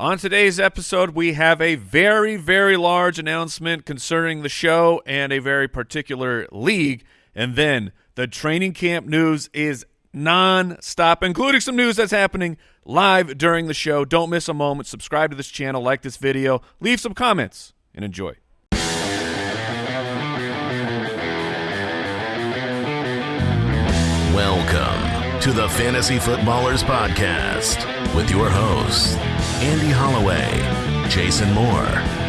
On today's episode, we have a very, very large announcement concerning the show and a very particular league. And then the training camp news is non-stop, including some news that's happening live during the show. Don't miss a moment. Subscribe to this channel, like this video, leave some comments, and enjoy. Welcome to the Fantasy Footballers Podcast with your hosts, Andy Holloway, Jason Moore,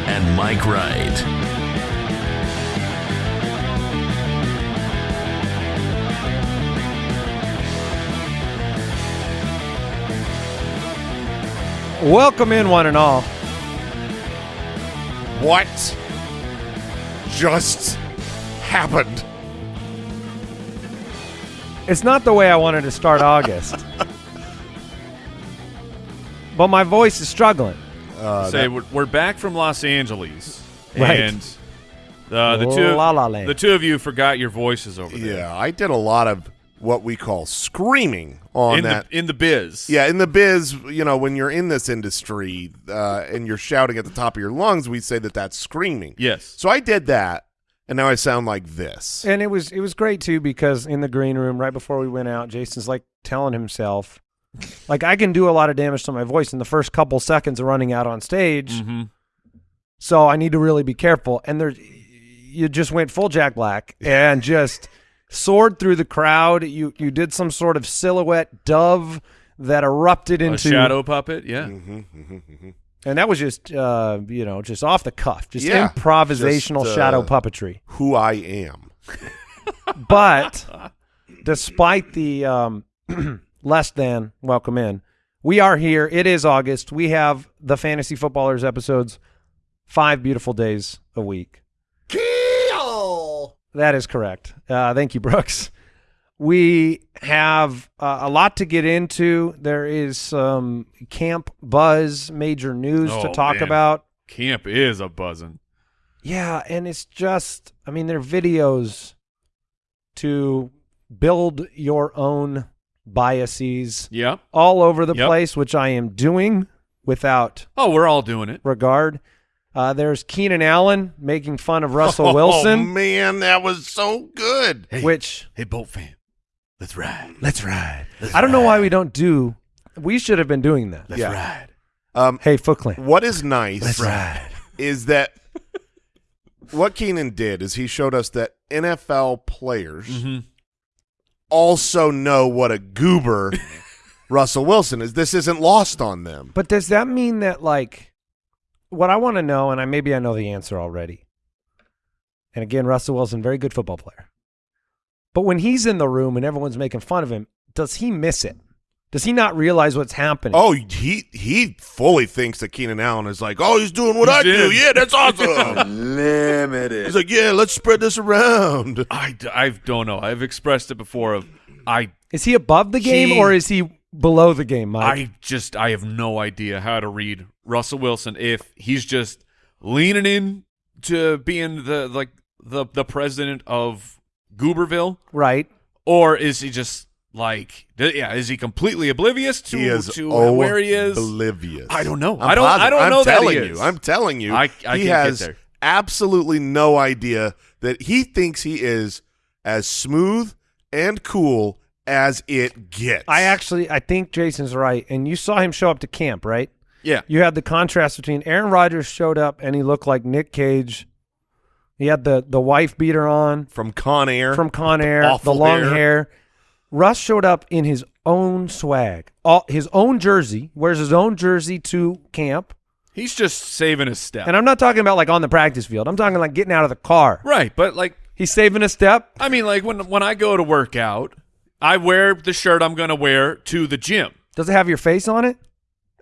and Mike Wright. Welcome in, one and all. What just happened? It's not the way I wanted to start August, but my voice is struggling. Say we're, we're back from Los Angeles, Right. and uh, the two La La Land. the two of you forgot your voices over there. Yeah, I did a lot of what we call screaming on in that. the in the biz. yeah, in the biz, you know, when you're in this industry uh, and you're shouting at the top of your lungs, we say that that's screaming. Yes. So I did that, and now I sound like this. And it was it was great too because in the green room right before we went out, Jason's like telling himself, like I can do a lot of damage to my voice in the first couple seconds of running out on stage, Mm-hmm. so I need to really be careful. And there, you just went full Jack Black and just soared through the crowd. You you did some sort of silhouette dove that erupted A into shadow puppet. Yeah. and that was just uh, you know just off the cuff, just Yeah, improvisational just, uh, shadow puppetry. Who I am. But despite the um, less than welcome in, we are here. It is August. We have the Fantasy Footballers episodes five beautiful days a week. That is correct. Uh, thank you, Brooks. We have uh, a lot to get into. There is some camp buzz, major news to Oh, talk man. about. Camp is a buzzing. Yeah, and it's just, I mean, they're videos to build your own biases Yeah. all over the Yep. place, which I am doing without Oh, we're all doing it. regard. Uh, there's Keenan Allen making fun of Russell Wilson. Oh Wilson, man, that was so good. which Hey, boat fan, let's ride. let's ride. I don't know why we don't do. We should have been doing that. Let's yeah. ride. Um, Hey, Foot Clan. what is nice ride. is that what Keenan did is he showed us that NFL players Mm-hmm. Also know what a goober Russell Wilson is. This isn't lost on them. But does that mean that like what I want to know, and I maybe I know the answer already. And again, Russell Wilson, very good football player. But when he's in the room and everyone's making fun of him, does he miss it? Does he not realize what's happening? Oh, he he fully thinks that Keenan Allen is like, oh, he's doing what He's I do. Yeah, that's awesome. Limited. he's like, yeah, let's spread this around. I, I don't know. I've expressed it before. Of I Is he above the game He- or is he below the game, Mike? I just I have no idea how to read Russell Wilson if he's just leaning in to being the like the the president of Gooberville right. or is he just like yeah is he completely oblivious to he is to where he is oblivious. I don't know. I'm I don't- I don't I'm know that he telling is. you. I'm telling you. I- I he can't get has there. absolutely no idea that he thinks he is as smooth and cool as it gets. I actually I think Jason's right. And you saw him show up to camp, right? yeah You had the contrast between Aaron Rodgers showed up and he looked like Nick Cage. He had the the wife beater on. from Con Air. from Con Air, the awful long hair. hair. Russ showed up in his own swag, all, his own jersey, wears his own jersey to camp. he's just saving his step And I'm not talking about like on the practice field. I'm talking like getting out of the car. right but like He's saving a step. I mean like when when I go to work out I wear the shirt I'm gonna wear to the gym Does it have your face on it?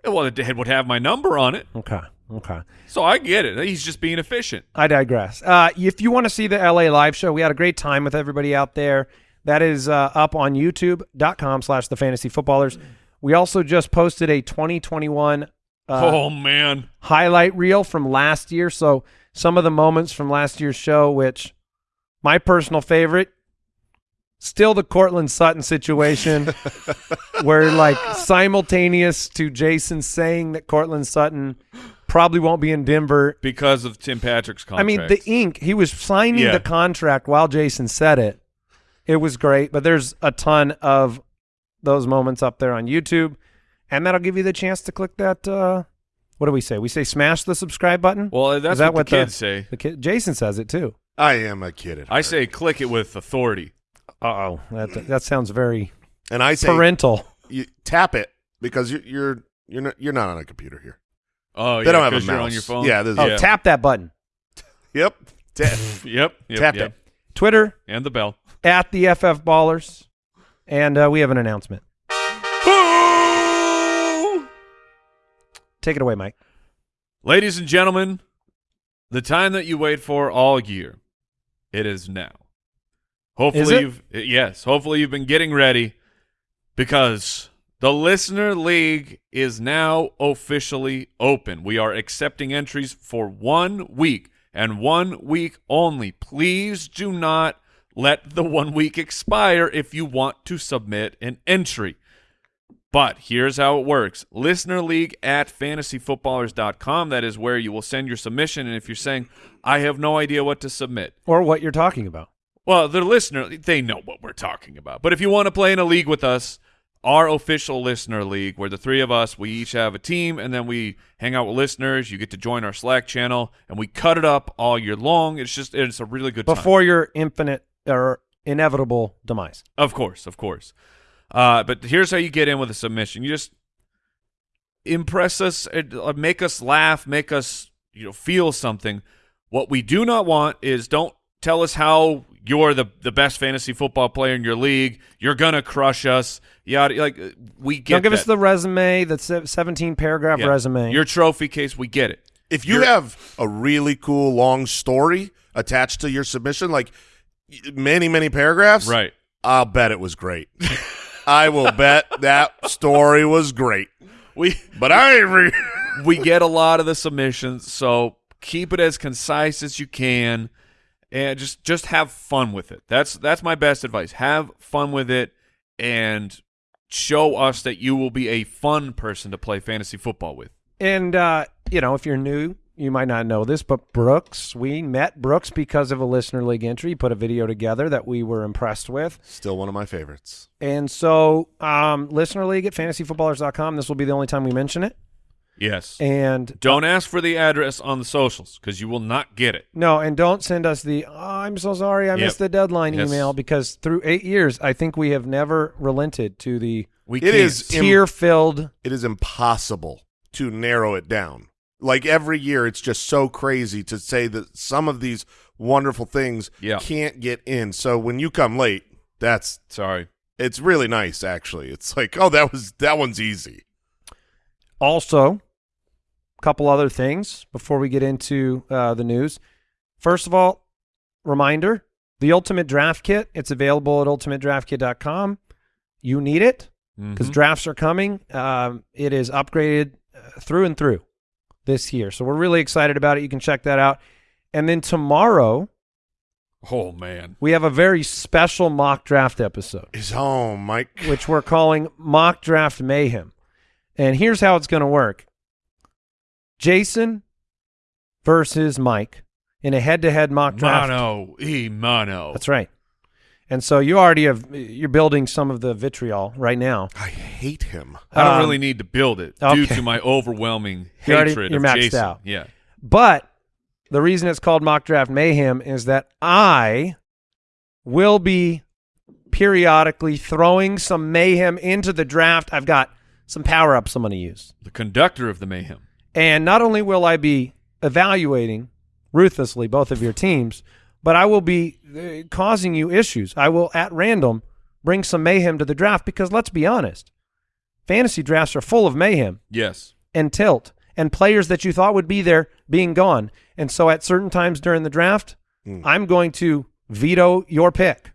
well it would have my number on it Okay. Okay. so I get it he's just being efficient I digress. Uh, if you want to see the LA live show, we had a great time with everybody out there. That is uh, up on youtube.com slash the fantasy footballers. We also just posted a 2021 uh, oh man highlight reel from last year. So some of the moments from last year's show, which my personal favorite, Still the Courtland Sutton situation where like simultaneous to Jason saying that Courtland Sutton probably won't be in Denver. because of Tim Patrick's contract. I mean, the ink, he was signing Yeah. the contract while Jason said it. It was great, but there's a ton of those moments up there on YouTube, and that'll give you the chance to click that. Uh, what do we say? We say smash the subscribe button. well, that's Is that what, what the the- kids say. The kid, Jason says it too. I am a kid at I say click it with authority. Uh oh, that that sounds very and I say parental. you tap it because you're you're you're not, you're not on a computer here. Oh, They yeah, don't have a 'cause you're mouse. on your phone. Yeah, this is- Oh, yeah. tap that button. Yep. Tap. Yep, yep, Tap yep. it. Twitter and the bell. at the FF Ballers, and uh, we have an announcement. Take it away, Mike. Ladies and gentlemen, the time that you wait for all year, it is now. Hopefully Is you've yes, hopefully you've been getting ready because the listener league is now officially open. We are accepting entries for 1 week and 1 week only. Please do not let the 1 week expire if you want to submit an entry. But here's how it works. Listener League at fantasyfootballers.com. That is where you will send your submission. And if you're saying, I have no idea what to submit, Or what you're talking about. well, the listener, they know what we're talking about. But if you want to play in a league with us, our official listener league, where the three of us, we each have a team, and then we hang out with listeners. You get to join our Slack channel, and we cut it up all year long. It's just, it's a really good time. Before your infinite or inevitable demise. Of course, of course. Uh, but here's how you get in with a submission. You just impress us, uh, make us laugh, make us you know feel something. What we do not want is don't tell us how you're the the best fantasy football player in your league. You're gonna crush us. Yeah, like uh, we get. Don't give us the resume, the 17 paragraph Yeah. resume. Your trophy case, we get it. If you You're- have a really cool long story attached to your submission, like many many paragraphs, Right. I'll bet it was great. I will bet that story was great. We But I re- we get a lot of the submissions, so keep it as concise as you can, and just just have fun with it. That's that's my best advice. Have fun with it, and show us that you will be a fun person to play fantasy football with. And uh, you know, if you're new, you might not know this, but Brooks, we met Brooks because of a listener league entry. He put a video together that we were impressed with. Still one of my favorites. And so, um, listener league at fantasyfootballers.com. This will be the only time we mention it. Yes. And Don't uh, ask for the address on the socials because you will not get it. no, and don't send us the oh, I'm so sorry I Yep. missed the deadline Yes. email because through eight years, I think we have never relented to the We it is can't. Im- tear filled. It is impossible to narrow it down. Like every year, it's just so crazy to say that some of these wonderful things Yeah. can't get in. So when you come late, that's Sorry. it's really nice actually. It's like, oh, that was that one's easy. Also, a couple other things before we get into uh, the news. First of all, reminder the Ultimate Draft Kit. It's available at ultimatedraftkit.com. You need it because Mhm. drafts are coming. Um, it is upgraded uh, through and through this year. So we're really excited about it. You can check that out. And then tomorrow, Oh man. we have a very special mock draft episode. Is home, Mike. which we're calling Mock Draft Mayhem. And here's how it's going to work Jason versus Mike in a head to head mock draft. Mono. E mono. That's right. And so you already have, you're building some of the vitriol right now. I hate him. I don't Um, really need to build it due to my overwhelming You're already- hatred you're of maxed Jason. out. Yeah. But the reason it's called Mock Draft Mayhem is that I will be periodically throwing some mayhem into the draft. I've got some power ups I'm going to use. The conductor of the mayhem. And not only will I be evaluating ruthlessly both of your teams, but I will be uh, causing you issues. I will, at random, bring some mayhem to the draft because let's be honest, fantasy drafts are full of mayhem Yes. and tilt and players that you thought would be there being gone. And so at certain times during the draft, I'm going to veto your pick.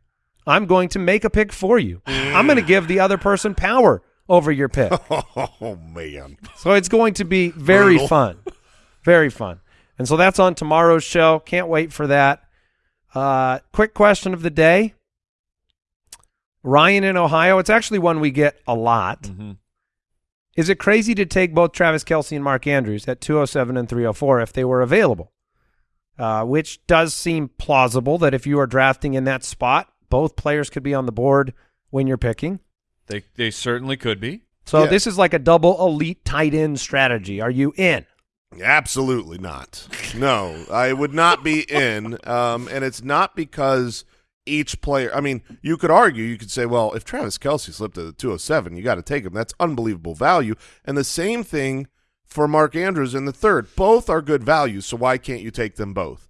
I'm going to make a pick for you. I'm going to give the other person power over your pick. Oh man. So it's going to be very Brutal. fun. Very fun. And so that's on tomorrow's show. Can't wait for that. Uh, quick question of the day. Ryan in Ohio. It's actually one we get a lot. Mm-hmm. Is it crazy to take both Travis Kelce and Mark Andrews at 207 and 304 if they were available? Uh, which does seem plausible that if you are drafting in that spot, both players could be on the board when you're picking. They they certainly could be. So Yeah. this is like a double elite tight end strategy. Are you in? Absolutely not. No, I would not be in. Um, and it's not because each player. I mean, you could argue, you could say, well, if Travis Kelce slipped to the 207, you got to take him. That's unbelievable value. And the same thing for Mark Andrews in the third. Both are good values, so why can't you take them both?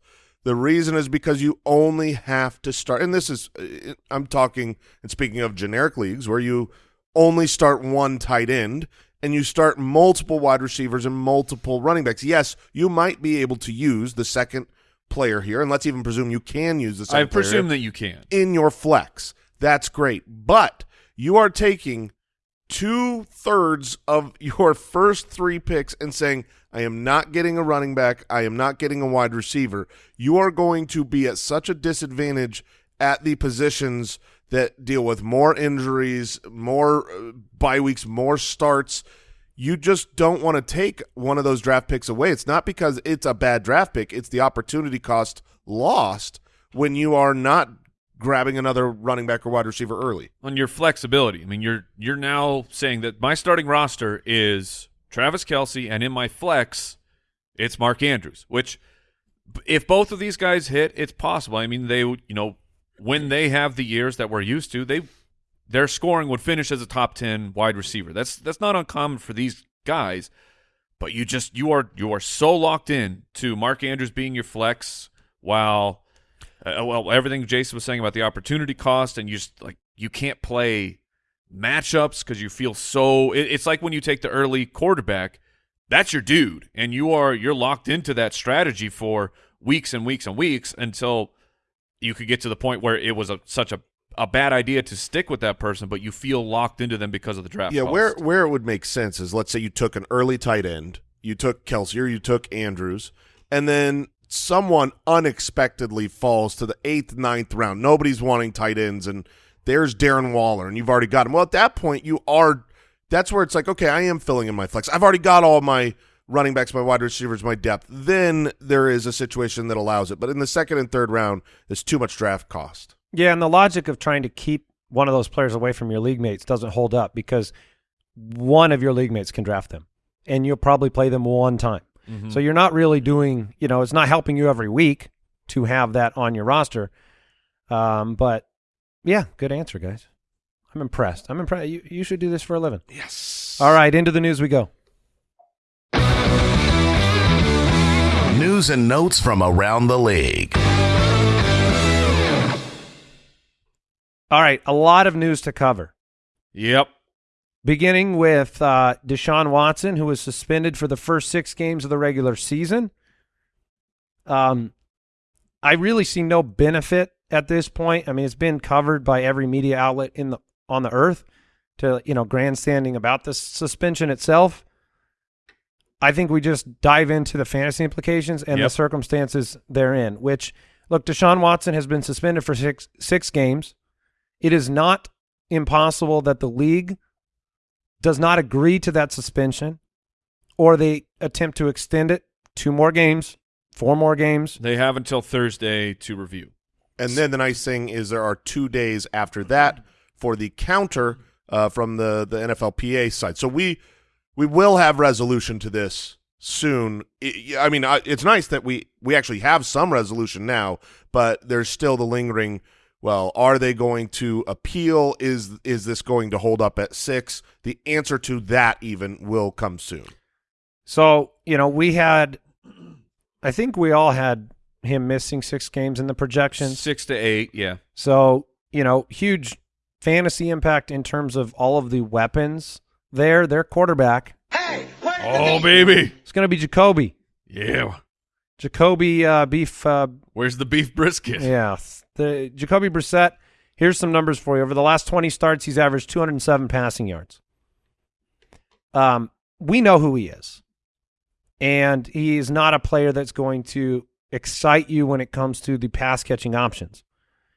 The reason is because you only have to start, and this is, uh, I'm talking and speaking of generic leagues where you only start one tight end and you start multiple wide receivers and multiple running backs. Yes, you might be able to use the second player here, and let's even presume you can use the second player I presume that you can. in your flex. That's great. But you are taking two thirds of your first three picks and saying, I am not getting a running back. I am not getting a wide receiver. You are going to be at such a disadvantage at the positions that deal with more injuries, more uh, bye weeks, more starts. You just don't want to take one of those draft picks away. It's not because it's a bad draft pick, it's the opportunity cost lost when you are not grabbing another running back or wide receiver early. on your flexibility. I mean, you're you're now saying that my starting roster is Travis Kelce, and in my flex, it's Mark Andrews. Which, if both of these guys hit, it's possible. I mean, they you know when they have the years that we're used to, they their scoring would finish as a top ten wide receiver. That's that's not uncommon for these guys. But you just you are you are so locked in to Mark Andrews being your flex, while uh, well everything Jason was saying about the opportunity cost, and you just like you can't play matchups because you feel so. It, it's like when you take the early quarterback, that's your dude, and you are you're locked into that strategy for weeks and weeks and weeks until you could get to the point where it was a, such a a bad idea to stick with that person, but you feel locked into them because of the draft. Yeah, cost. where where it would make sense is let's say you took an early tight end, you took Kelce or you took Andrews, and then someone unexpectedly falls to the eighth, ninth round. Nobody's wanting tight ends, and there's Darren Waller, and you've already got him. Well, at that point, you are. That's where it's like, okay, I am filling in my flex. I've already got all my running backs, my wide receivers, my depth. Then there is a situation that allows it, but in the second and third round, there's too much draft cost. Yeah, and the logic of trying to keep one of those players away from your league mates doesn't hold up because one of your league mates can draft them, and you'll probably play them one time. Mm-hmm. So you're not really doing, you know, it's not helping you every week to have that on your roster. Um, but yeah, good answer, guys. I'm impressed. I'm impressed. You, you should do this for a living. Yes. All right, into the news we go. News and notes from around the league. All right, a lot of news to cover. Yep. Beginning with uh, Deshaun Watson, who was suspended for the first six games of the regular season. Um, I really see no benefit at this point. I mean, it's been covered by every media outlet in the on the earth to you know grandstanding about the suspension itself. I think we just dive into the fantasy implications and Yep. the circumstances therein. Which look, Deshaun Watson has been suspended for six six games. It is not impossible that the league does not agree to that suspension, or they attempt to extend it two more games, four more games. They have until Thursday to review. And then the nice thing is there are two days after that for the counter uh, from the the NFLPA side. So we we will have resolution to this soon. I I mean, it's nice that we we actually have some resolution now, but there's still the lingering. Well, are they going to appeal? Is is this going to hold up at six? The answer to that even will come soon. So, you know, we had, I think we all had him missing six games in the projections. Six to eight, yeah. So, you know, huge fantasy impact in terms of all of the weapons there. Their quarterback Oh baby, It's going to be Jacoby. yeah. Jacoby uh, Beef, uh, Where's the beef brisket? yeah. The Jacoby Brissett, here's some numbers for you. Over the last 20 starts, he's averaged 207 passing yards. Um, we know who he is. And he is not a player that's going to excite you when it comes to the pass catching options.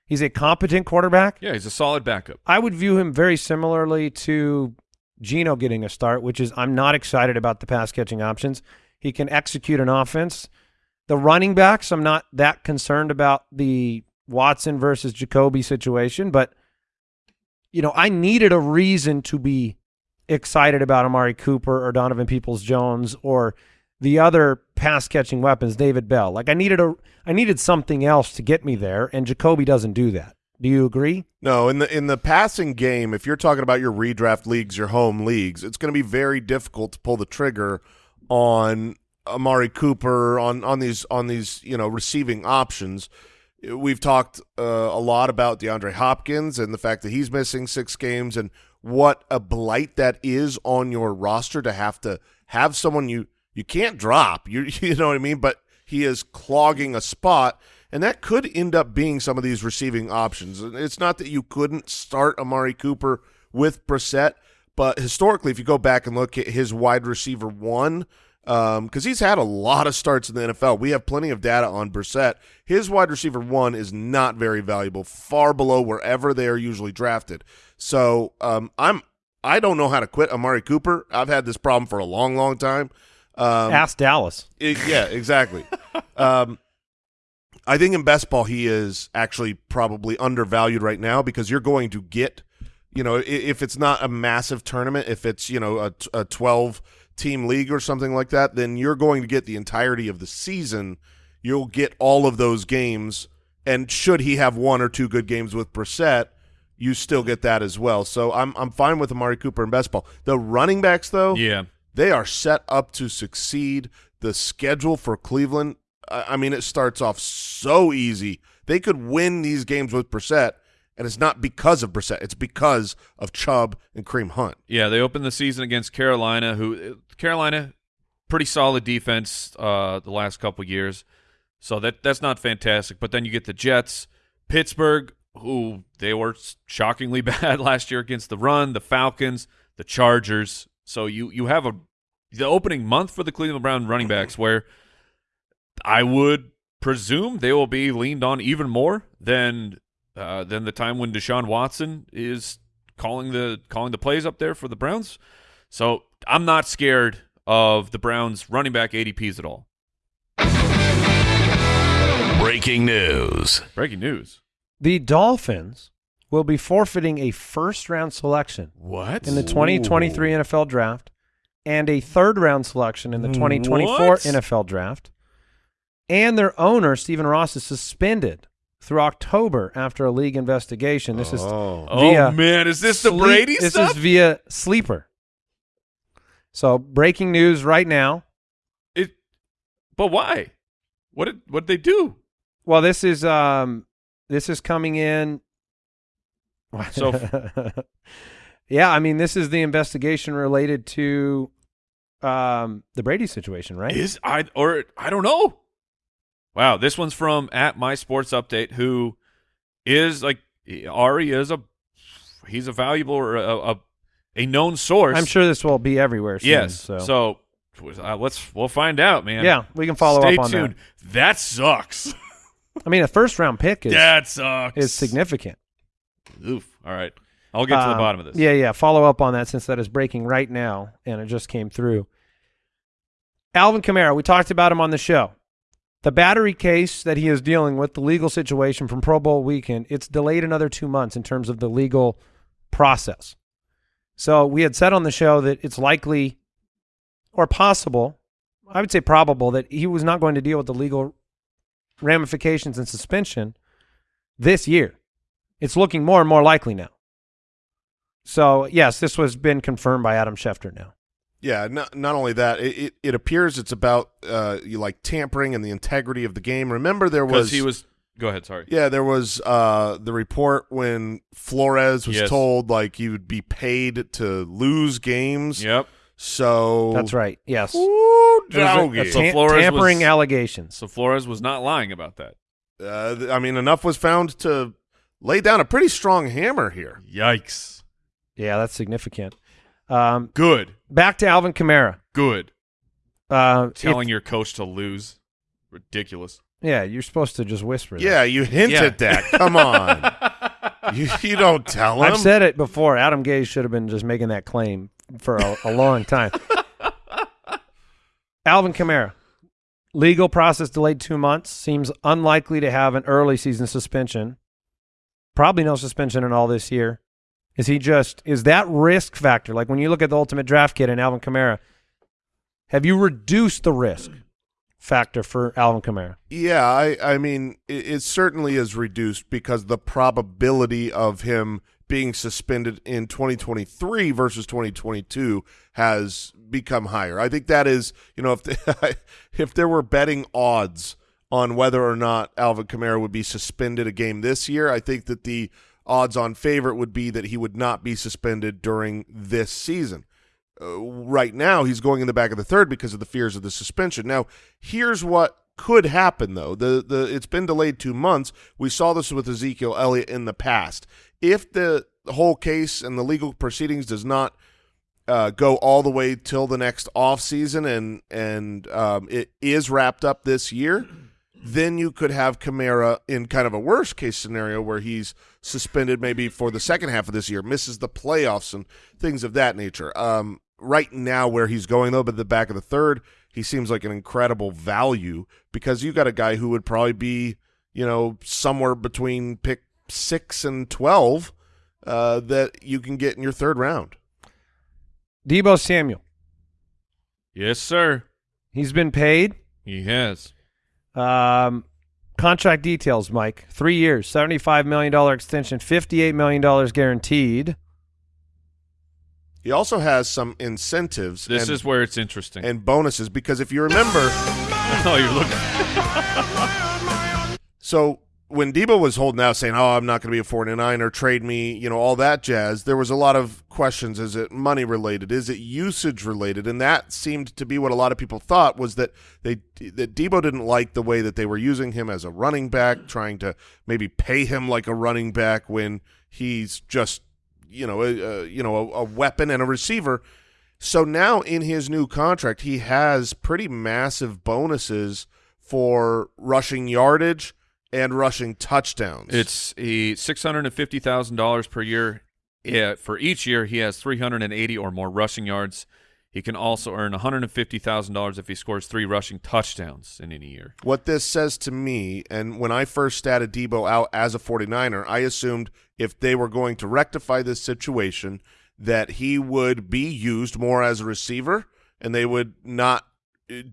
He's a competent quarterback. Yeah, he's a solid backup. I would view him very similarly to Geno getting a start, which is I'm not excited about the pass catching options. He can execute an offense. The running backs, I'm not that concerned about the Watson versus Jacoby situation, but you know, I needed a reason to be excited about Amari Cooper or Donovan Peoples Jones or the other pass catching weapons, David Bell. Like I needed a I needed something else to get me there, and Jacoby doesn't do that. Do you agree? No, in the in the passing game, if you're talking about your redraft leagues, your home leagues, it's going to be very difficult to pull the trigger on Amari Cooper on on these on these you know receiving options. We've talked uh, a lot about DeAndre Hopkins and the fact that he's missing six games and what a blight that is on your roster to have to have someone you you can't drop. You you know what I mean? But he is clogging a spot, and that could end up being some of these receiving options. It's not that you couldn't start Amari Cooper with Brissett, but historically, if you go back and look at his wide receiver one because um, he's had a lot of starts in the NFL. We have plenty of data on Brissett. His wide receiver one is not very valuable, far below wherever they are usually drafted. So um, I'm I don't know how to quit Amari Cooper. I've had this problem for a long, long time. Um, Ask Dallas. It, yeah, exactly. um, I think in best ball he is actually probably undervalued right now because you're going to get, you know, if it's not a massive tournament, if it's you know a, a 12 team league or something like that, then you're going to get the entirety of the season. You'll get all of those games, and should he have one or two good games with Brissett, you still get that as well. So I'm I'm fine with Amari Cooper in best ball. The running backs though, Yeah. They are set up to succeed. The schedule for Cleveland, I mean, it starts off so easy. They could win these games with Brissett, and it's not because of Brissett. It's because of Chubb and Kareem Hunt. Yeah, they opened the season against Carolina, who Carolina pretty solid defense uh, the last couple years. So that that's not fantastic. But then you get the Jets, Pittsburgh, who they were shockingly bad last year against the run, the Falcons, the Chargers. So you you have a the opening month for the Cleveland Brown running backs where I would presume they will be leaned on even more than uh, than the time when Deshaun Watson is calling the calling the plays up there for the Browns. So I'm not scared of the Browns running back ADPs at all. Breaking news. Breaking news. The Dolphins will be forfeiting a first round selection What? in the 2023 NFL draft and a third round selection in the 2024 What? NFL draft. And their owner, Stephen Ross, is suspended through October after a league investigation. This is Oh. Oh man, is this the Brady This stuff? is via Sleeper. So breaking news right now. it, but why? What did what did they do? Well, this is um this is coming in. So- yeah, I mean this is the investigation related to um the Brady situation, right? Is I or I don't know. Wow, this one's from at my sports update, who is like Ari is a he's a valuable or a, a, a known source. I'm sure this will be everywhere soon. Yes. So, So, uh, let's we'll find out, man. yeah, we can follow Stay up on tuned. That, sucks. I mean, a first round pick is that sucks. is significant. Oof. All right. I'll get to the Um, bottom of this. Yeah, yeah. Follow up on that since that is breaking right now and it just came through. Alvin Kamara, we talked about him on the show. The battery case that he is dealing with, the legal situation from Pro Bowl weekend, it's delayed another two months in terms of the legal process. So we had said on the show that it's likely or possible, I would say probable, that he was not going to deal with the legal ramifications and suspension this year. It's looking more and more likely now. So yes, this was been confirmed by Adam Schefter now. Yeah, not not only that, it, it, it appears it's about uh, you like tampering and the integrity of the game. Remember, there was he was. Go ahead. Sorry. yeah, there was uh, the report when Flores was Yes. told like he would be paid to lose games. Yep. So That's right. Yes. Ooh, a- a doggy. So Flores tampering was- allegations. So Flores was not lying about that. Uh, I mean, enough was found to lay down a pretty strong hammer here. Yikes. Yeah, that's significant. Um, Good. back to Alvin Kamara. Good. Uh, Telling your coach to lose. Ridiculous. Yeah, you're supposed to just whisper. that. Yeah, you hint Yeah. at that. Come on. you, you don't tell him. I've said it before. Adam Gase should have been just making that claim for a, a long time. Alvin Kamara, legal process delayed two months. Seems unlikely to have an early season suspension. Probably no suspension in all this year. Is he just is that risk factor? Like when you look at the ultimate draft kit and Alvin Kamara, have you reduced the risk factor for Alvin Kamara? Yeah, I, I mean, it, it certainly is reduced because the probability of him being suspended in 2023 versus 2022 has become higher. I think that is, you know, if the, if there were betting odds on whether or not Alvin Kamara would be suspended a game this year, I think that the odds on favorite would be that he would not be suspended during this season. Uh, right now, he's going in the back of the third because of the fears of the suspension. Now, here's what could happen though. The the it's been delayed two months. We saw this with Ezekiel Elliott in the past. If the whole case and the legal proceedings does not uh, go all the way till the next off season and and um, it is wrapped up this year, then you could have Kamara in kind of a worst case scenario where he's suspended maybe for the second half of this year, misses the playoffs and things of that nature. Um, right now, where he's going though, but the back of the third, he seems like an incredible value because you got a guy who would probably be, you know, somewhere between pick six and twelve uh, that you can get in your third round. Deebo Samuel, Yes, sir. he's been paid. He has. Um, contract details, Mike. Three years, $75 million extension, $58 million guaranteed. He also has some incentives This and, is where it's interesting. and bonuses because if you remember, oh, you're looking. so when Deebo was holding out saying, "Oh, I'm not going to be a 49er, trade me," you know, all that jazz, there was a lot of questions. Is it money related? Is it usage related? And that seemed to be what a lot of people thought was that they that Deebo didn't like the way that they were using him as a running back, trying to maybe pay him like a running back when he's just you know a, a you know a, a weapon and a receiver. So now in his new contract, he has pretty massive bonuses for rushing yardage and rushing touchdowns. It's a six hundred and fifty thousand dollars per year. Yeah, for each year he has three hundred and eighty or more rushing yards. He can also earn one hundred and fifty thousand dollars if he scores three rushing touchdowns in any year. what this says to me, and when I first statted Deebo out as a 49er, I assumed if they were going to rectify this situation, that he would be used more as a receiver, and they would not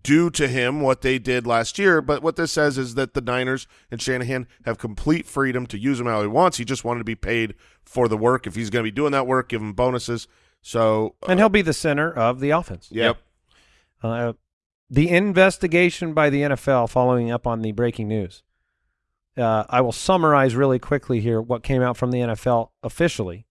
do to him what they did last year. But what this says is that the Niners and Shanahan have complete freedom to use him how he wants. He just wanted to be paid for the work. If he's going to be doing that work, give him bonuses. So, uh, And he'll be the center of the offense. yeah. Yep. Uh, the investigation by the NFL following up on the breaking news. Uh, I will summarize really quickly here what came out from the NFL officially.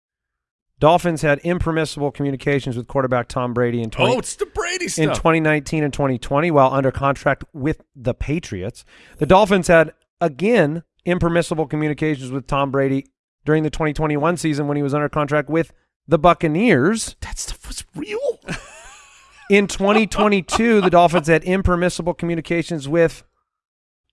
Dolphins had impermissible communications with quarterback Tom Brady in 20, Oh, it's the Brady in 2019 and 2020 while under contract with the Patriots. The Dolphins had, again, impermissible communications with Tom Brady during the 2021 season when he was under contract with the Buccaneers. That stuff was real. In 2022, the Dolphins had impermissible communications with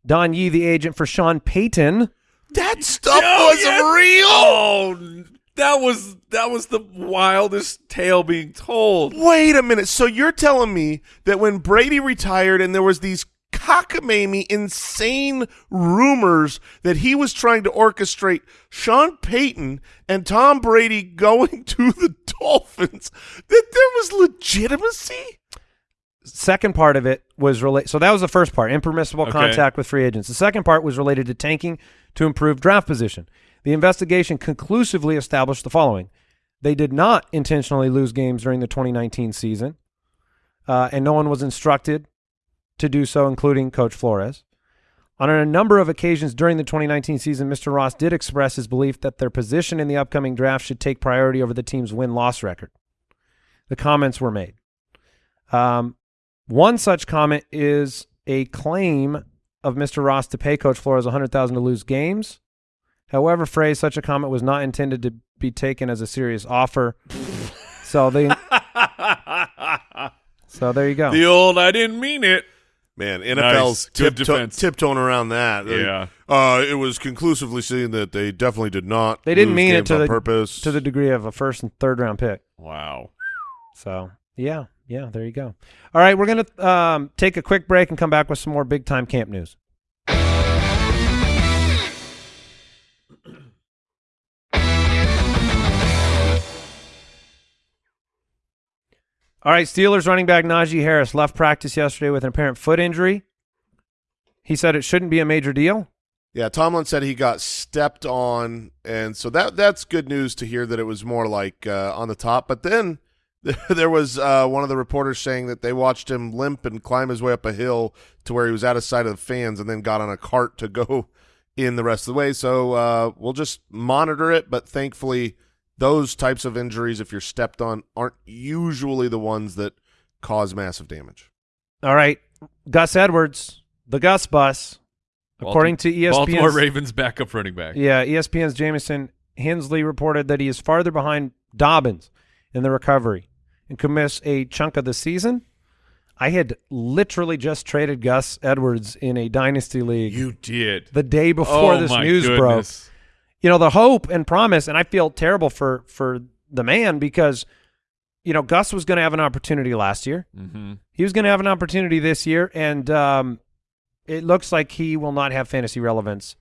Don Yee, the agent for Sean Payton. That stuff was yeah. real. Oh, that was that was the wildest tale being told. Wait a minute. So you're telling me that when Brady retired and there was these cockamamie, insane rumors that he was trying to orchestrate Sean Payton and Tom Brady going to the Dolphins, that there was legitimacy? Second part of it was related. So that was the first part, impermissible Okay. contact with free agents. The second part was related to tanking to improve draft position. The investigation conclusively established the following: they did not intentionally lose games during the 2019 season, uh, and no one was instructed to do so, including Coach Flores. On a number of occasions during the 2019 season, Mr. Ross did express his belief that their position in the upcoming draft should take priority over the team's win-loss record. The comments were made. Um, one such comment is a claim of Mr. Ross to pay Coach Flores $100,000 to lose games. However, phrase such a comment was not intended to be taken as a serious offer. So they, so there you go. The old I didn't mean it. Man, NFL's Good tiptoe- defense. tiptoeing around that. Yeah. Uh, it was conclusively seen that they definitely did not. They didn't lose mean it to the- purpose. to the degree of a first and third round pick. Wow. So yeah, yeah, there you go. All right, we're gonna um, take a quick break and come back with some more big time camp news. All right, Steelers running back Najee Harris left practice yesterday with an apparent foot injury. He said it shouldn't be a major deal. Yeah, Tomlin said he got stepped on, and so that that's good news to hear that it was more like uh, on the top. But then there was uh, one of the reporters saying that they watched him limp and climb his way up a hill to where he was out of sight of the fans, and then got on a cart to go in the rest of the way. So uh, we'll just monitor it. But thankfully, those types of injuries, if you're stepped on, aren't usually the ones that cause massive damage. All right, Gus Edwards, the Gus bus, according to E Baltimore ESPN's Ravens backup running back. Yeah, ESPN's Jamison Hensley reported that he is farther behind Dobbins in the recovery and could miss a chunk of the season. I had literally just traded Gus Edwards in a dynasty league You did. the day before oh this my news broke. Goodness. You know, the hope and promise, and I feel terrible for for the man because you know Gus was going to have an opportunity last year. Mm-hmm. He was going to have an opportunity this year, and um, it looks like he will not have fantasy relevance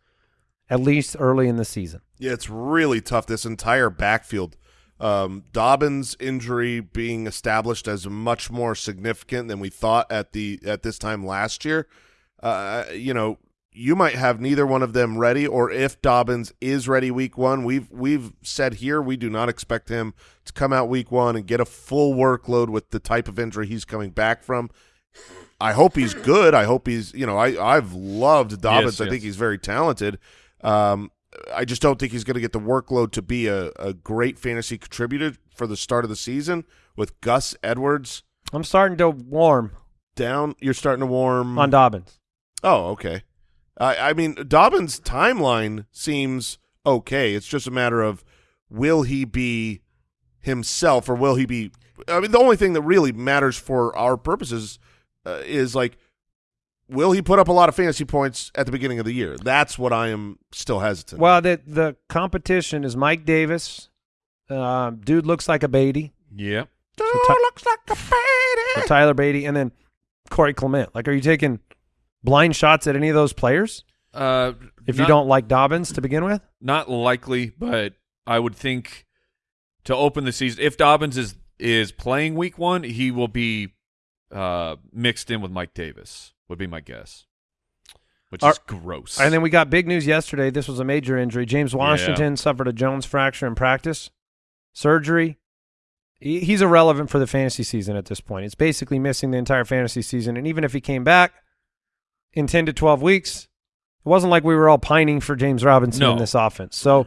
at least early in the season. Yeah, it's really tough. This entire backfield, um, Dobbins' injury being established as much more significant than we thought at the at this time last year. Uh, you know, you might have neither one of them ready, or if Dobbins is ready week one, we've we've said here we do not expect him to come out week one and get a full workload with the type of injury he's coming back from. I hope he's good. I hope he's you know I I've loved Dobbins. Yes, I think he's very talented. Um, I just don't think he's going to get the workload to be a, a great fantasy contributor for the start of the season with Gus Edwards I'm starting to warm down. You're starting to warm on Dobbins. Oh, okay. I I mean, Dobbins' timeline seems okay. It's just a matter of will he be himself or will he be? I mean, the only thing that really matters for our purposes uh, is like, will he put up a lot of fantasy points at the beginning of the year? That's what I am still hesitant. Well, the the competition is Mike Davis. Uh, dude looks like a Badie. Yep. Dude Ty- looks like a baby. So Tyler Badie, and then Corey Clement. Like, are you taking blind shots at any of those players Uh, if you don't like Dobbins to begin with? Not likely, but I would think to open the season, if Dobbins is is playing week one, he will be uh, mixed in with Mike Davis. Would be my guess, which Are- is gross. And then we got big news yesterday. This was a major injury. James Washington suffered a Jones fracture in practice, surgery. He- He's irrelevant for the fantasy season at this point. It's basically missing the entire fantasy season. And even if he came back in 10 to 12 weeks, it wasn't like we were all pining for James Robinson in this offense. So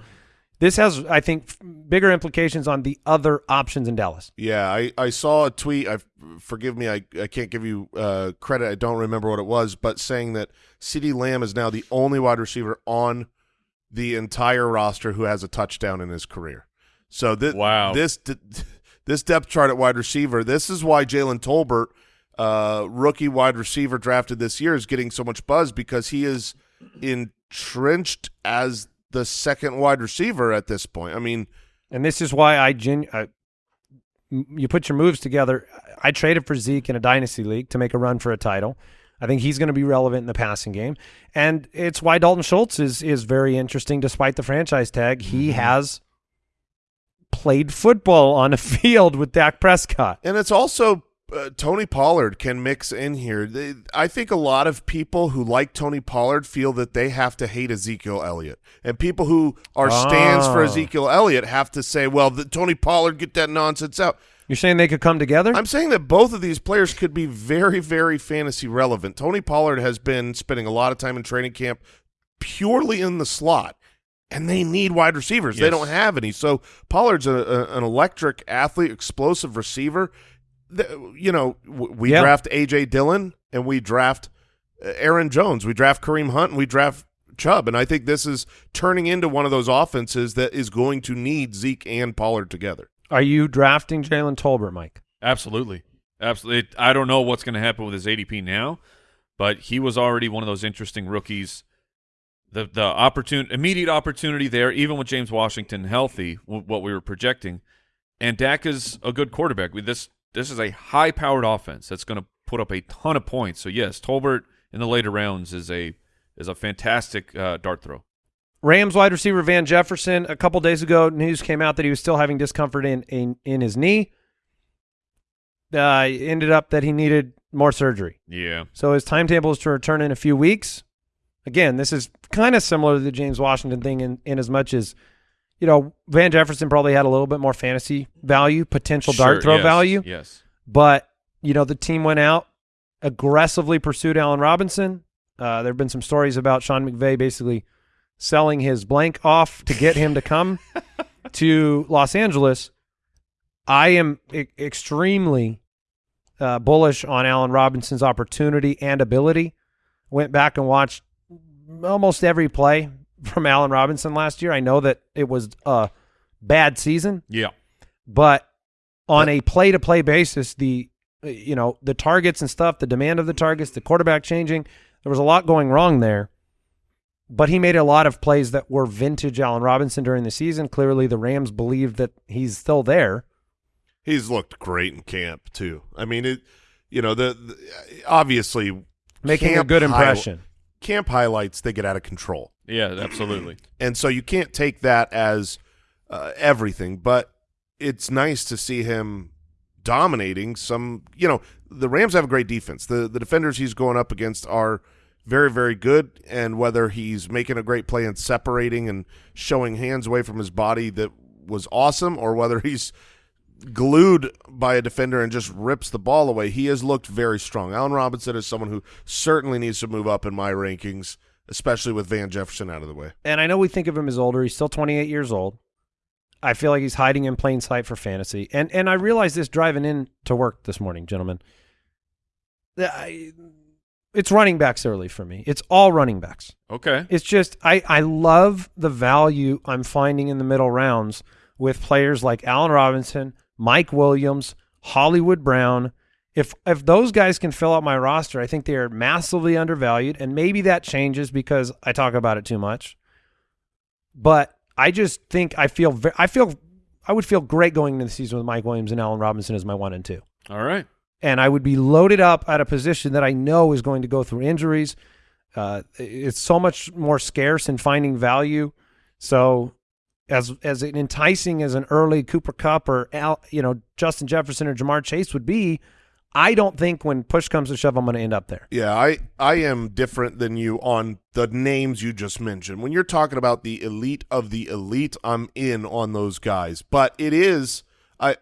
this has, I think, bigger implications on the other options in Dallas. Yeah, I, I saw a tweet. I forgive me, I, I can't give you uh, credit. I don't remember what it was, but saying that CeeDee Lamb is now the only wide receiver on the entire roster who has a touchdown in his career. So this Wow. this this depth chart at wide receiver. This is why Jalen Tolbert, uh, rookie wide receiver drafted this year, is getting so much buzz because he is entrenched as the second wide receiver at this point. I mean. And this is why I, gen- I you put your moves together. I traded for Zeke in a dynasty league to make a run for a title. I think he's going to be relevant in the passing game, and it's why Dalton Schultz is is very interesting. Despite the franchise tag, he has played football on a field with Dak Prescott. And it's also uh, Tony Pollard can mix in here. They, I think a lot of people who like Tony Pollard feel that they have to hate Ezekiel Elliott, and people who are stands for Oh. Ezekiel Elliott have to say, "Well, the, Tony Pollard get that nonsense out." You're saying they could come together? I'm saying that both of these players could be very, very fantasy relevant. Tony Pollard has been spending a lot of time in training camp purely in the slot, and they need wide receivers. They don't have any. So Pollard's a, a, an electric athlete, explosive receiver. The- you know, we Yeah. draft A.J. Dillon and we draft uh, Aaron Jones. We draft Kareem Hunt and we draft Chubb. And I think this is turning into one of those offenses that is going to need Zeke and Pollard together. Are you drafting Jalen Tolbert, Mike? Absolutely. Absolutely. I don't know what's going to happen with his ADP now, but he was already one of those interesting rookies. The the opportun- immediate opportunity there, even with James Washington healthy, what we were projecting, and Dak is a good quarterback. We, this this is a high powered offense that's going to put up a ton of points. So yes, Tolbert in the later rounds is a is a fantastic uh, dart throw. Rams wide receiver Van Jefferson. A couple days ago, news came out that he was still having discomfort in in, in his knee. Uh, ended up that he needed more surgery. Yeah, So his timetable is to return in a few weeks. Again, this is kind of similar to the James Washington thing in, in as much as, you know, Van Jefferson probably had a little bit more fantasy value, potential Sure, dart throw yes, value. Yes, But, you know, the team went out, aggressively pursued Allen Robinson. Uh, there have been some stories about Sean McVay basically selling his blank off to get him to come to Los Angeles. I am e- extremely uh, bullish on Allen Robinson's opportunity and ability. Went back and watched almost every play from Allen Robinson last year. I know that it was a bad season, yeah, but on a play to play basis, the you know the targets and stuff, the demand of the targets, the quarterback changing, there was a lot going wrong there. But he made a lot of plays that were vintage Allen Robinson during the season. Clearly, the Rams believed that he's still there. He's looked great in camp too. I mean, it. You know, the, the obviously Making a good high- impression. Camp highlights they get out of control. yeah, absolutely. and so you can't take that as uh, everything but it's nice to see him dominating some you know the rams have a great defense the the defenders he's going up against are very very good and whether he's making a great play and separating and showing hands away from his body that was awesome or whether he's glued by a defender and just rips the ball away he has looked very strong allen robinson is someone who certainly needs to move up in my rankings especially with van jefferson out of the way and I know we think of him as older. He's still 28 years old. I feel like he's hiding in plain sight for fantasy. And and I realized this driving in to work this morning, gentlemen. I, it's running backs early for me. It's all running backs. Okay, It's just I I love the value I'm finding in the middle rounds with players like Allen Robinson, Mike Williams, Hollywood Brown. If if those guys can fill out my roster, I think they are massively undervalued, and maybe that changes because I talk about it too much. But I just think I feel I feel I would feel great going into the season with Mike Williams and Allen Robinson as my one and two all right. and I would be loaded up at a position that I know is going to go through injuries. Uh, it's so much more scarce in finding value. So, as as enticing as an early Cooper Kupp or Al, you know Justin Jefferson or Ja'Marr Chase would be, I don't think when push comes to shove, I'm going to end up there. Yeah, I I am different than you on the names you just mentioned. When you're talking about the elite of the elite, I'm in on those guys. But it is I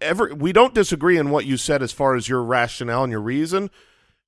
ever we don't disagree in what you said as far as your rationale and your reason.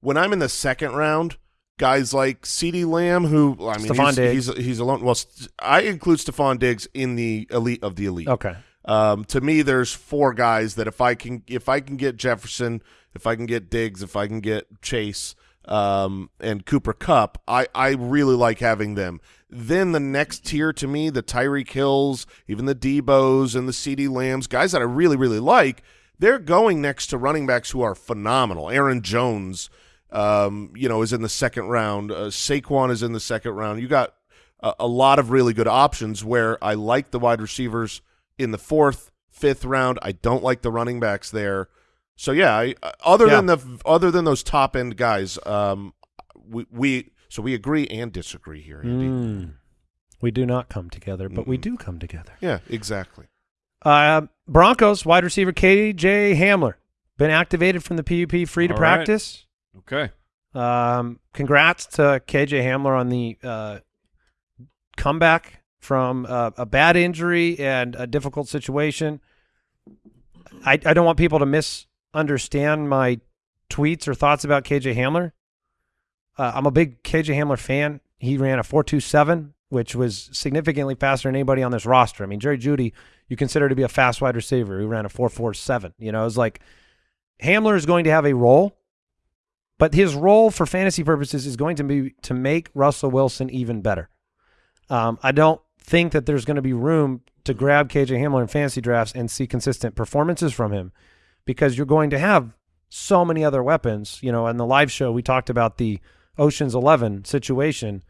When I'm in the second round, guys like CeeDee Lamb, who I mean, Stefon he's, Diggs. he's he's alone. Well, I include Stefon Diggs in the elite of the elite. Okay. Um, to me, there's four guys that if I can if I can get Jefferson, if I can get Diggs, if I can get Chase, um, and Cooper Kupp, I I really like having them. Then the next tier to me, the Tyreek Hills, even the Deebo's and the CeeDee Lambs, guys that I really really like, they're going next to running backs who are phenomenal. Aaron Jones, um, you know, is in the second round. Uh, Saquon is in the second round. You got a, a lot of really good options where I like the wide receivers in the fourth, fifth round. I don't like the running backs there. So yeah, I, uh, other Yeah. than the other than those top end guys, um, we, we so we agree and disagree here, Andy. Mm. We do not come together, but we Mm-mm. do come together. Yeah, exactly. Uh, Broncos wide receiver KJ Hamler been activated from the PUP, free to All right. practice. Okay. Um, congrats to KJ Hamler on the uh, comeback from uh, a bad injury and a difficult situation. I, I don't want people to misunderstand my tweets or thoughts about KJ Hamler. Uh, I'm a big KJ Hamler fan. He ran a 4.27, which was significantly faster than anybody on this roster. I mean, Jerry Jeudy, you consider to be a fast wide receiver who ran a 4.47. You know, it's like Hamler is going to have a role. But his role for fantasy purposes is going to be to make Russell Wilson even better. Um, I don't think that there's going to be room to grab KJ Hamler in fantasy drafts and see consistent performances from him because you're going to have so many other weapons. You know, in the live show, we talked about the Ocean's Eleven situation.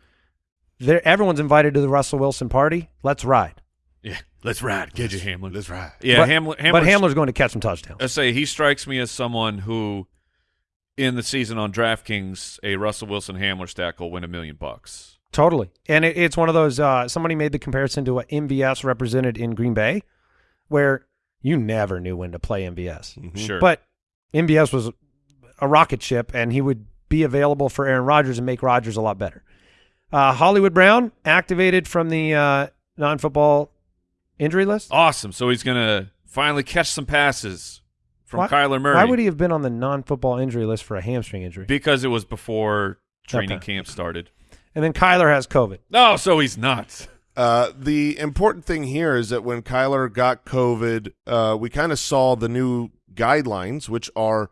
There, everyone's invited to the Russell Wilson party. Let's ride. Yeah, let's ride. Get you, Hamlin. That's right. Yeah, but, Hamlin. but Hamler's going to catch some touchdowns. I say he strikes me as someone who, in the season on DraftKings, a Russell Wilson Hamler stack will win a million bucks. Totally. And it, it's one of those, uh, somebody made the comparison to what MVS represented in Green Bay, where you never knew when to play MVS. Mm-hmm. Sure, But MVS was a rocket ship, and he would be available for Aaron Rodgers and make Rodgers a lot better. Uh, Hollywood Brown activated from the uh, non football injury list. awesome. So he's gonna finally catch some passes from Why- Kyler Murray. Why would he have been on the non football injury list for a hamstring injury? Because it was before training Okay. camp started. and then Kyler has COVID. No, so he's not. Uh, the important thing here is that when Kyler got COVID, uh, we kind of saw the new guidelines, which are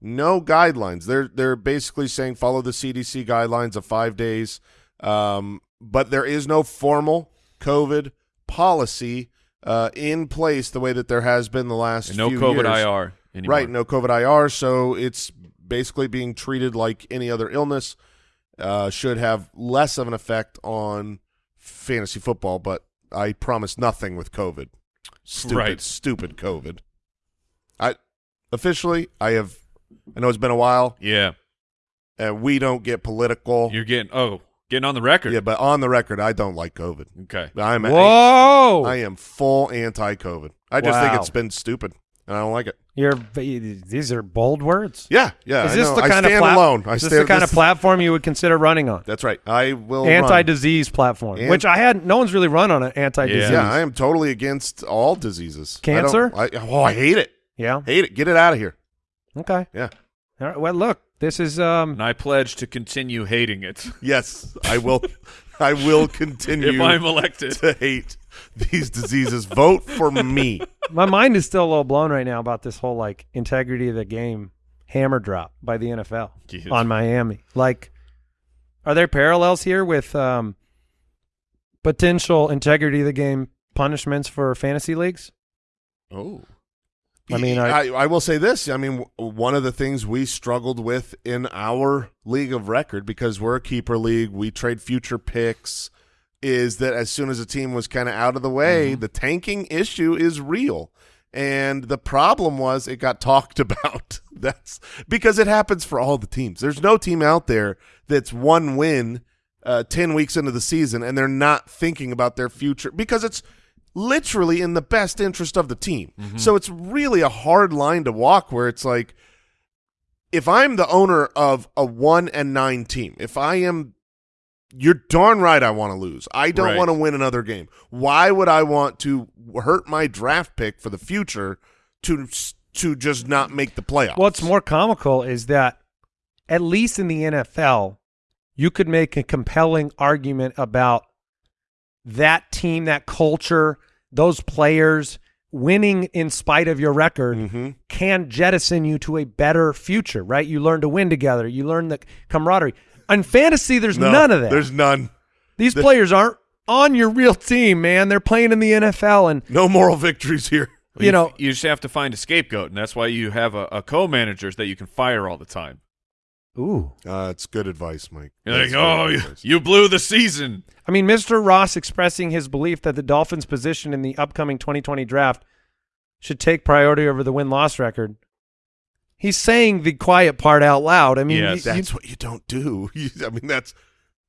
no guidelines. They're they're basically saying follow the CDC guidelines of five days, um, but there is no formal COVID policy uh, in place the way that there has been the last And no few COVID years. IR anymore. Right, no COVID IR, so it's basically being treated like any other illness. Uh, should have less of an effect on fantasy football, but I promise nothing with COVID. Stupid, Right. stupid COVID. I officially, I have. I know it's been a while, Yeah, and we don't get political. you're getting oh getting on the record. yeah, but on the record, I don't like COVID. Okay. I'm Whoa! I am full anti-COVID. I just think it's been stupid, and I don't like it. You're these are bold words. Yeah, yeah. is this know. the I kind stand of plat- alone. I is this stand, the kind of platform you would consider running on? That's right. I will. Anti-disease platform, An- which I had. No one's really run on an anti-disease. Yeah, I am totally against all diseases. I Cancer? I oh, I hate it. Yeah. Hate it. Get it out of here. Okay. Yeah. All right. Well, look, this is um. And I pledge to continue hating it Yes, I will. I will continue if I'm elected. to hate these diseases. Vote for me. my mind is still a little blown right now about this whole like integrity of the game hammer drop by the NFL Yes. on Miami. Like, are there parallels here with um potential integrity of the game punishments for fantasy leagues? Oh, I mean, I- I, I will say this. I mean, one of the things we struggled with in our league of record because we're a keeper league, we trade future picks. Is that as soon as a team was kind of out of the way, Mm-hmm. the tanking issue is real. And the problem was it got talked about. That's because it happens for all the teams. There's no team out there that's one win uh, 10 weeks into the season and they're not thinking about their future because it's literally in the best interest of the team. Mm-hmm. So it's really a hard line to walk where it's like if I'm the owner of a 1 and 9 team, if I am you're darn right I want to lose. I don't Right. want to win another game. Why would I want to hurt my draft pick for the future to to just not make the playoffs? What's more comical is that at least in the NFL, you could make a compelling argument about that team, that culture, those players winning in spite of your record Mhm. can jettison you to a better future, right? You learn to win together. You learn the camaraderie. In fantasy, there's No, none of that. There's none. These players aren't on your real team, man. They're playing in the NFL, and No moral victories here. you know, you just have to find a scapegoat, and that's why you have a, a co-manager that you can fire all the time. Ooh. Uh, it's good advice, Mike. You're like, oh, you, you blew the season. I mean, Mr. Ross expressing his belief that the Dolphins' position in the upcoming 2020 draft should take priority over the win loss record. He's saying the quiet part out loud. I mean, Yes. you- you- That's what you don't do. You, I mean, that's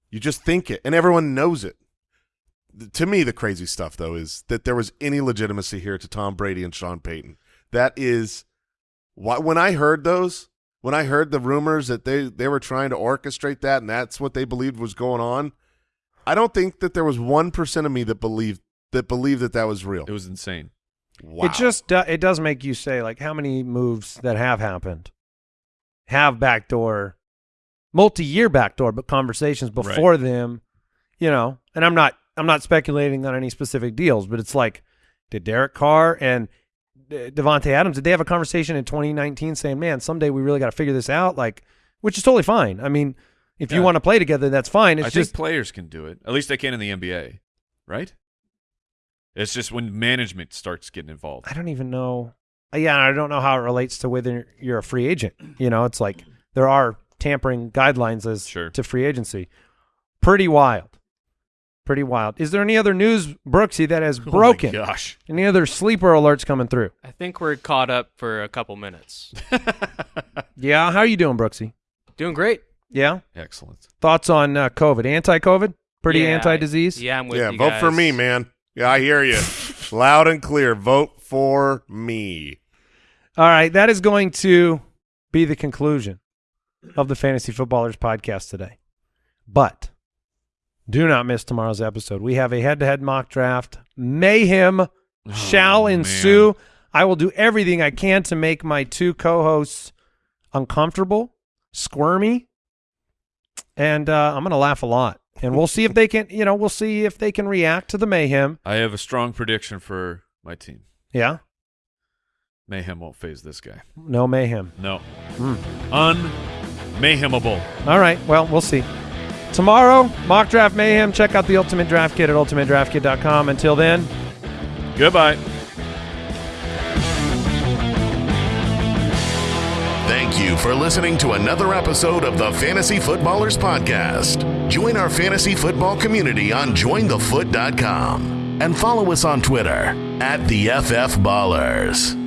you just think it, and everyone knows it. Th- To me, the crazy stuff though is that there was any legitimacy here to Tom Brady and Sean Payton. That is why when I heard those, when I heard the rumors that they they were trying to orchestrate that, and that's what they believed was going on. I don't think that there was one percent of me that believed that believed that that was real. It was insane. wow. it just do, it does make you say like how many moves that have happened have backdoor, multi-year backdoor, but conversations before them, you know. And I'm not I'm not speculating on any specific deals, but it's like, did Derek Carr and Davante Adams did they have a conversation in 2019 saying, "Man, someday we really got to figure this out"? Like, which is totally fine. I mean, if you want to play together, that's fine. It's I just think players can do it. At least they can in the NBA, right? It's just when management starts getting involved. I don't even know. Uh, yeah, I don't know how it relates to whether you're a free agent. You know, it's like there are tampering guidelines as Sure. to free agency. Pretty wild. Pretty wild. Is there any other news, Brooksy, that has Oh my broken? gosh. any other sleeper alerts coming through? I think we're caught up for a couple minutes. Yeah. How are you doing, Brooksy? Doing great. Yeah. Excellent. Thoughts on uh, COVID? Anti-COVID? Pretty Yeah, anti-disease? Yeah, I'm with yeah, you Yeah, vote for me, man. Yeah, I hear you. Loud and clear. Vote for me. All right, that is going to be the conclusion of the Fantasy Footballers podcast today. But do not miss tomorrow's episode. We have a head-to-head mock draft. Mayhem shall Oh, man. ensue. I will do everything I can to make my two co-hosts uncomfortable, squirmy, and uh, I'm going to laugh a lot. And we'll see if they can, you know, we'll see if they can react to the mayhem. I have a strong prediction for my team. Yeah, Mayhem won't phase this guy. no mayhem. No. Hmm. Un-mayhemable. All right. Well, we'll see. Tomorrow, mock draft mayhem. Check out the Ultimate Draft Kit at ultimatedraftkit.com. Until then, Goodbye. Thank you for listening to another episode of the Fantasy Footballers Podcast. Join our fantasy football community on jointhefoot.com and follow us on Twitter at the FF Ballers.